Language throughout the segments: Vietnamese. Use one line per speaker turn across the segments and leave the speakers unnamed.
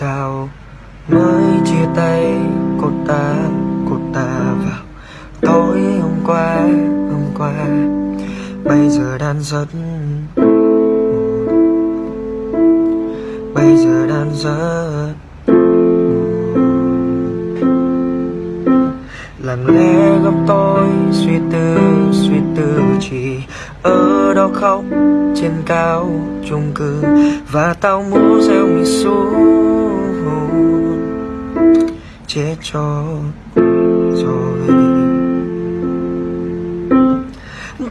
thào mới chia tay, cô ta cô ta vào. Tối hôm qua hôm qua, bây giờ đang rất bây giờ đang rất lặng lẽ góc tôi suy tư suy tư chỉ ở đó khóc trên cao chung cư. Và tao muốn gieo mình xuống chết cho rồi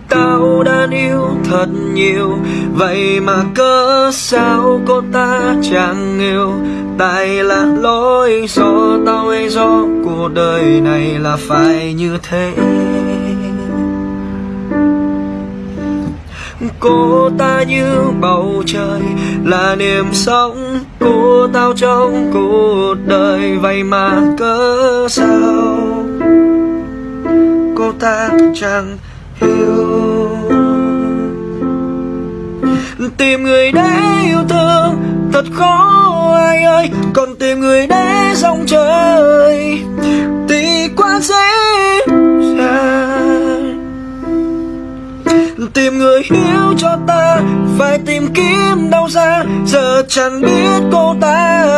tao đã yêu thật nhiều, vậy mà cớ sao cô ta chẳng yêu tại là lỗi do tao hay do, cuộc đời này là phải như thế. Cô ta như bầu trời, là niềm sống của tao trong cuộc đời. Vậy mà cớ sao? Cô ta chẳng hiểu. Tìm người để yêu thương, thật khó ai ơi. Còn tìm người để tìm người hiểu cho ta, phải tìm kiếm đâu ra giờ chẳng biết cô ta